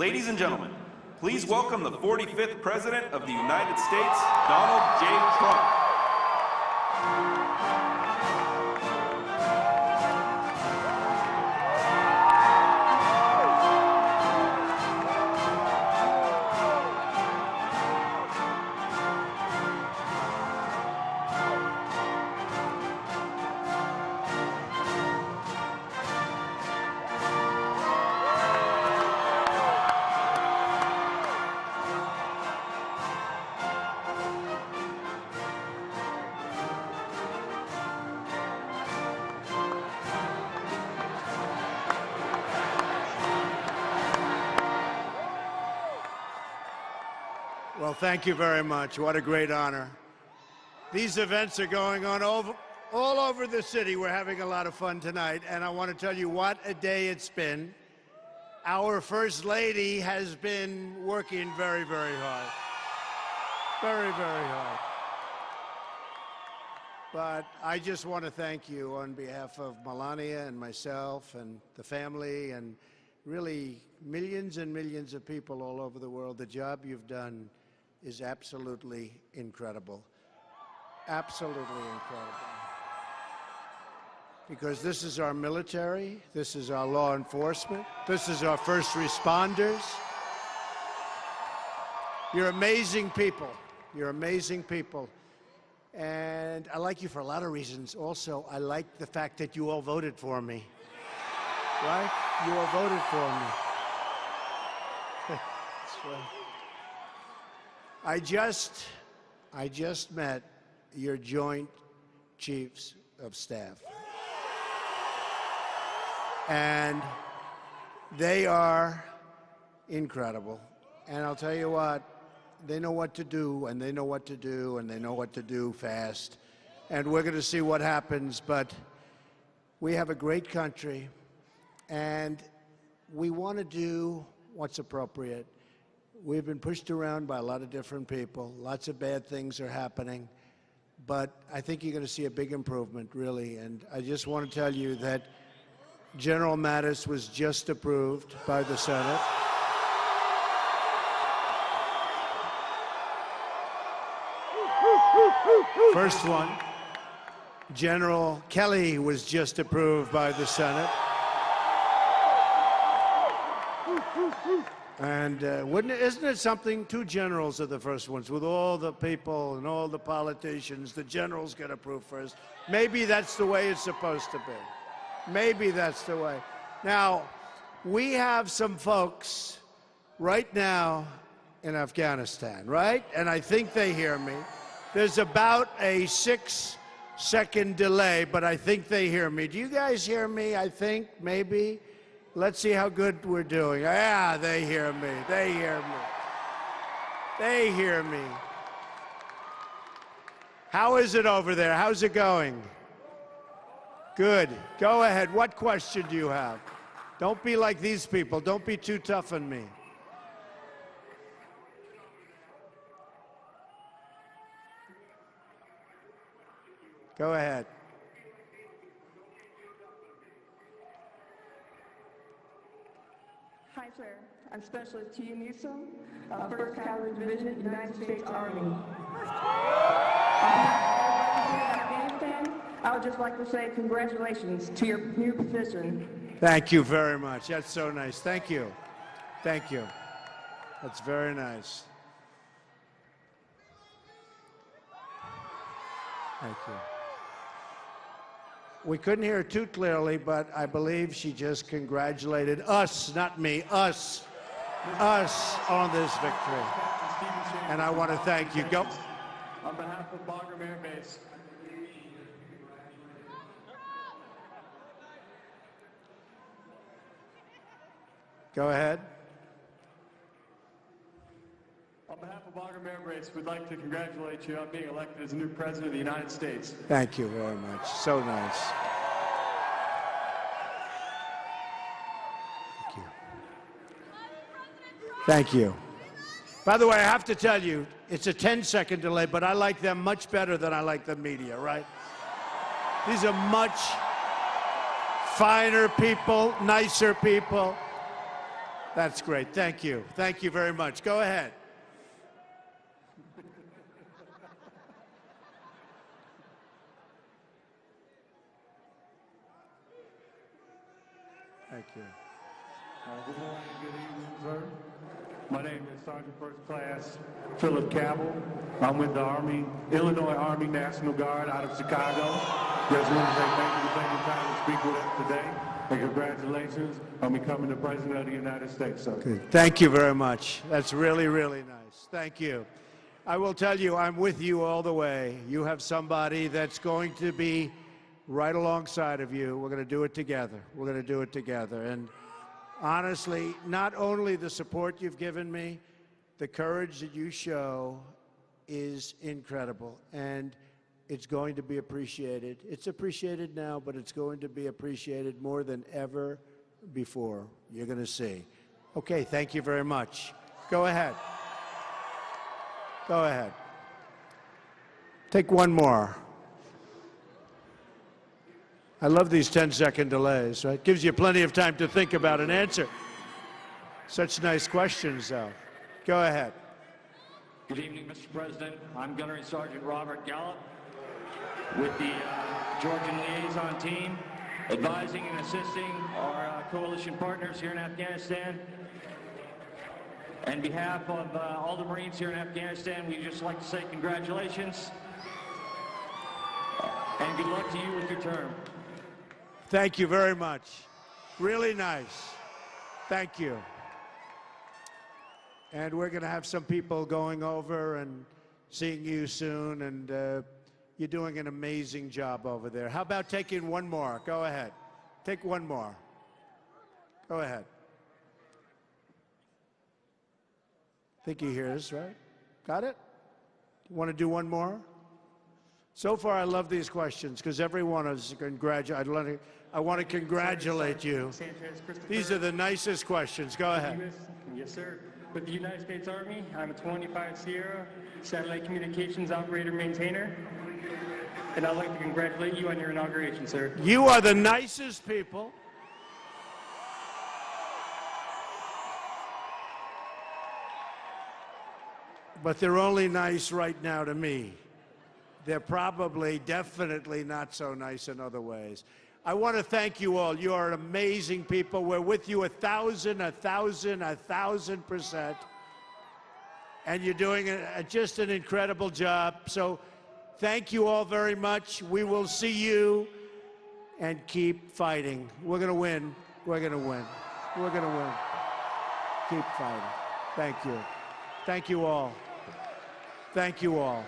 Ladies and gentlemen, please welcome the 45th President of the United States, Donald J. Trump. Well, thank you very much. What a great honor. These events are going on over, all over the city. We're having a lot of fun tonight, and I want to tell you what a day it's been. Our First Lady has been working very, very hard. Very, very hard. But I just want to thank you on behalf of Melania and myself and the family and really millions and millions of people all over the world. The job you've done is absolutely incredible. Absolutely incredible. Because this is our military, this is our law enforcement, this is our first responders. You're amazing people. You're amazing people. And I like you for a lot of reasons. Also, I like the fact that you all voted for me. Right? You all voted for me. That's right. I just, I just met your joint chiefs of staff. And they are incredible. And I'll tell you what, they know what to do, and they know what to do, and they know what to do fast. And we're going to see what happens, but we have a great country, and we want to do what's appropriate. We've been pushed around by a lot of different people. Lots of bad things are happening. But I think you're going to see a big improvement, really. And I just want to tell you that General Mattis was just approved by the Senate. First one. General Kelly was just approved by the Senate. And uh, wouldn't it, isn't it something? Two generals are the first ones, with all the people and all the politicians. The generals get approved first. Maybe that's the way it's supposed to be. Maybe that's the way. Now, we have some folks right now in Afghanistan, right? And I think they hear me. There's about a six second delay, but I think they hear me. Do you guys hear me? I think, maybe. Let's see how good we're doing. Yeah, they hear me. They hear me. They hear me. How is it over there? How's it going? Good. Go ahead. What question do you have? Don't be like these people. Don't be too tough on me. Go ahead. Sir. I'm Specialist T. Newsom, uh, 1st Cavalry Division, United States Army. I would just like to say congratulations to your new position. Thank you very much. That's so nice. Thank you. Thank you. That's very nice. Thank you. We couldn't hear it too clearly, but I believe she just congratulated us, not me, us, us on this victory. And I want to thank you. Go. On behalf of Bagram Air Base, Go ahead. on behalf of Air Base, we'd like to congratulate you on being elected as the new President of the United States. Thank you very much. So nice. Thank you. Thank you. By the way, I have to tell you, it's a 10 second delay, but I like them much better than I like the media, right? These are much finer people, nicer people. That's great. Thank you. Thank you very much. Go ahead. Thank you. Uh, Good morning, good evening, sir. My name is Sergeant First Class Philip Cabell. I'm with the Army, Illinois Army National Guard out of Chicago. Just want to say thank you for taking time to speak with us today. And congratulations on becoming the President of the United States, sir. Good. Thank you very much. That's really, really nice. Thank you. I will tell you, I'm with you all the way. You have somebody that's going to be right alongside of you. We're going to do it together. We're going to do it together. And honestly, not only the support you've given me, the courage that you show is incredible. And it's going to be appreciated. It's appreciated now, but it's going to be appreciated more than ever before. You're going to see. Okay, thank you very much. Go ahead. Go ahead. Take one more. I love these 10 second delays, right? Gives you plenty of time to think about an answer. Such nice questions, though. Go ahead. Good evening, Mr. President. I'm Gunnery Sergeant Robert Gallup with the uh, Georgian Liaison Team, advising and assisting our uh, coalition partners here in Afghanistan. On behalf of uh, all the Marines here in Afghanistan, we'd just like to say congratulations and good luck to you with your term. Thank you very much. Really nice. Thank you. And we're going to have some people going over and seeing you soon, and uh, you're doing an amazing job over there. How about taking one more? Go ahead. Take one more. Go ahead. think he hears, right? Got it? Want to do one more? So far, I love these questions because every one is congratulate. I want to, I want to congratulate you. These are the nicest questions. Go ahead. Yes, sir. With the United States Army, I'm a 25 Sierra satellite communications operator maintainer. And I'd like to congratulate you on your inauguration, sir. You are the nicest people. But they're only nice right now to me. They're probably, definitely not so nice in other ways. I want to thank you all. You are amazing people. We're with you a thousand, a thousand, a thousand percent. And you're doing a, a- just an incredible job. So thank you all very much. We will see you and keep fighting. We're going to win. We're going to win. We're going to win. Keep fighting. Thank you. Thank you all. Thank you all.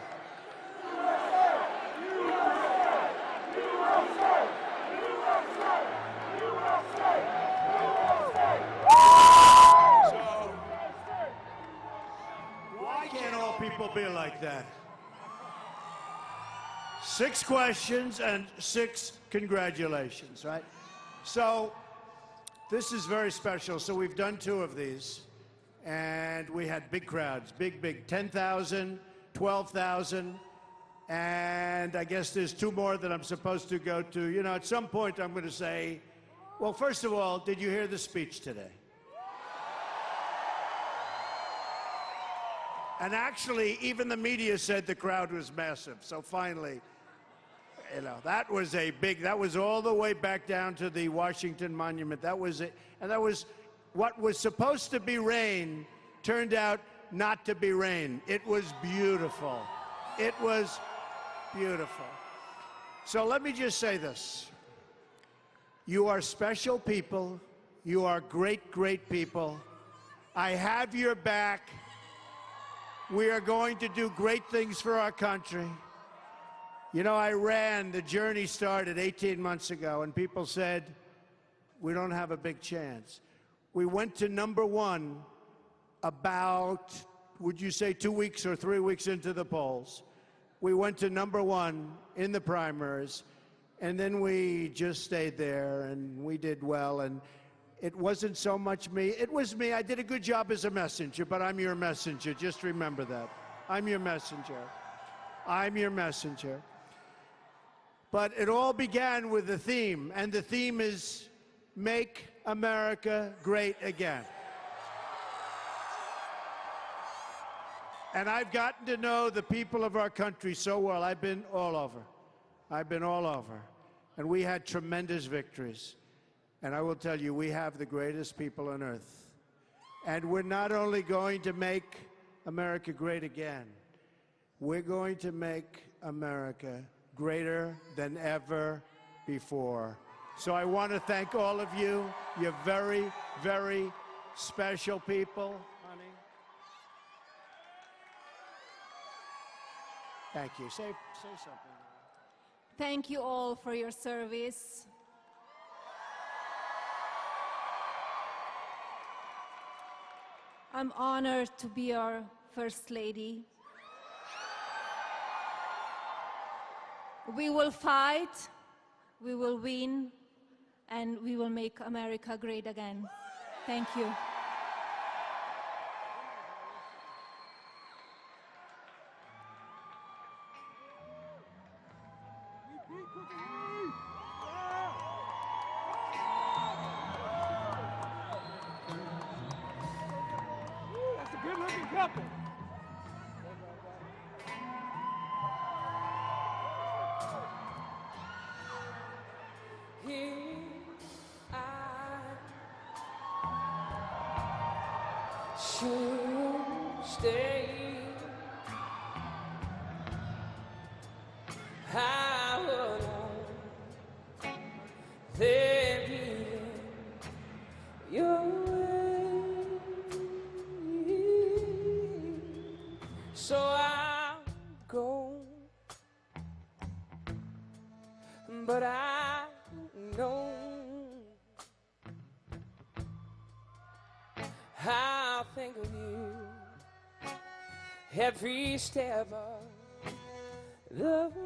People be like that? Six questions and six congratulations, right? So, this is very special. So, we've done two of these, and we had big crowds big, big 10,000, 12,000. And I guess there's two more that I'm supposed to go to. You know, at some point, I'm going to say, well, first of all, did you hear the speech today? And actually, even the media said the crowd was massive. So finally, you know, that was a big, that was all the way back down to the Washington Monument. That was it. And that was what was supposed to be rain turned out not to be rain. It was beautiful. It was beautiful. So let me just say this. You are special people. You are great, great people. I have your back. We are going to do great things for our country. You know, I ran, the journey started 18 months ago, and people said, we don't have a big chance. We went to number one about, would you say, two weeks or three weeks into the polls. We went to number one in the primaries, and then we just stayed there, and we did well. And it wasn't so much me. It was me. I did a good job as a messenger, but I'm your messenger. Just remember that. I'm your messenger. I'm your messenger. But it all began with the theme, and the theme is Make America Great Again. And I've gotten to know the people of our country so well. I've been all over. I've been all over. And we had tremendous victories. And I will tell you, we have the greatest people on earth. And we're not only going to make America great again, we're going to make America greater than ever before. So I want to thank all of you. You're very, very special people, honey. Thank you. Say, say something. Thank you all for your service. I'm honored to be your First Lady. We will fight, we will win, and we will make America great again. Thank you. Couple. Here I should stay. Every step of the way.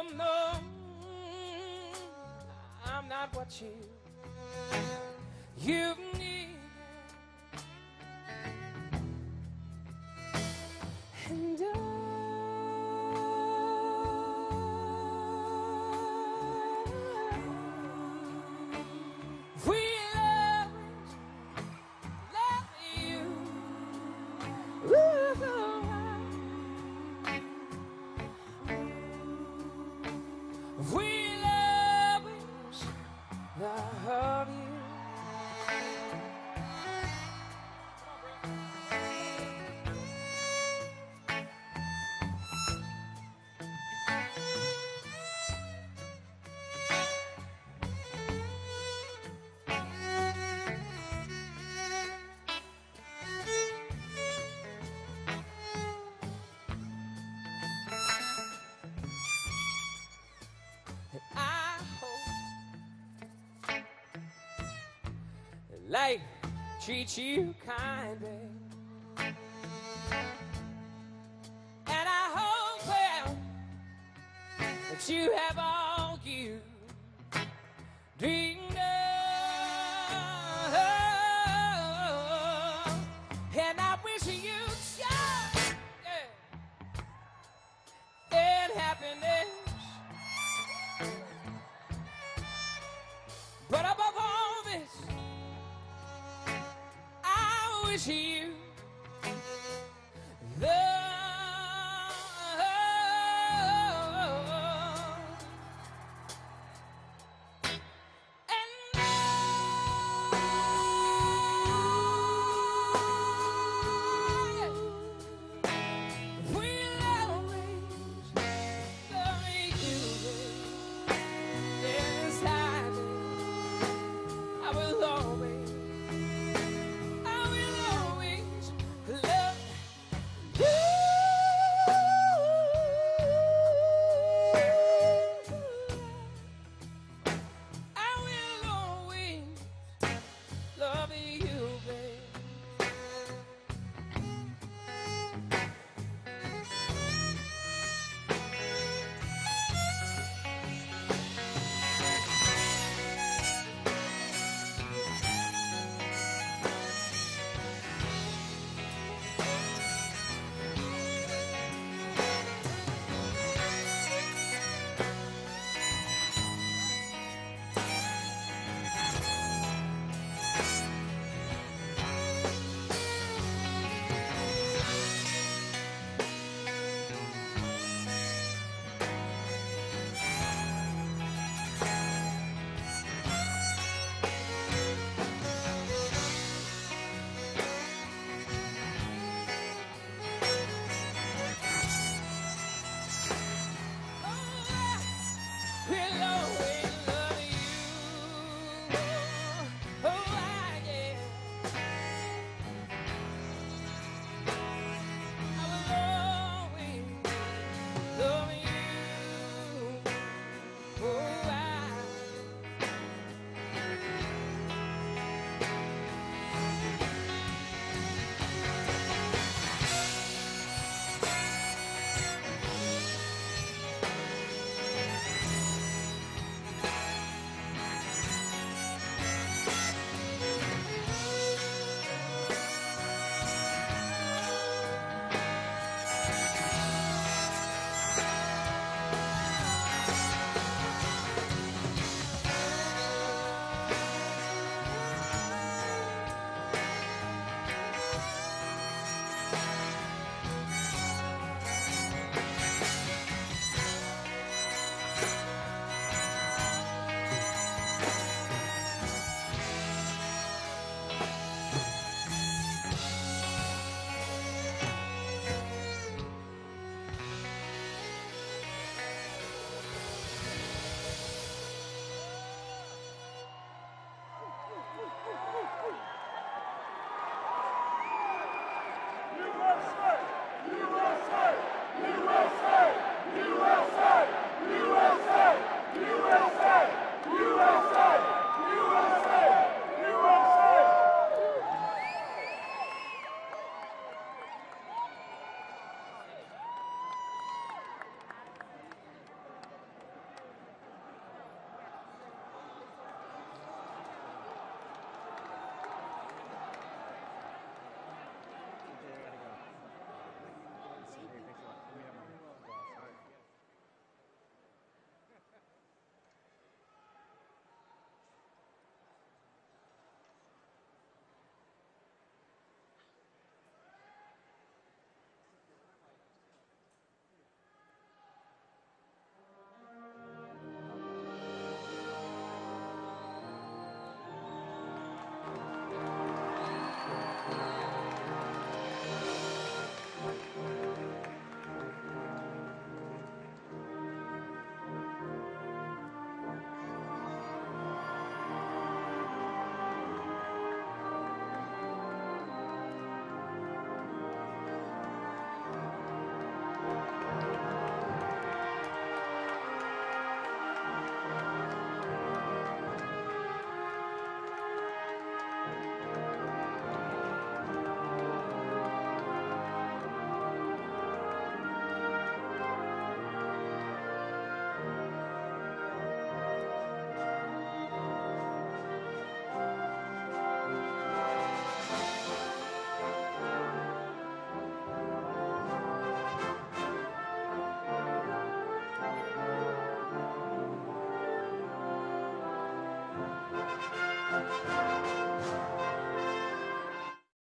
Both I'm not what you you life treats you kindly. And I hope well that you have all was you? The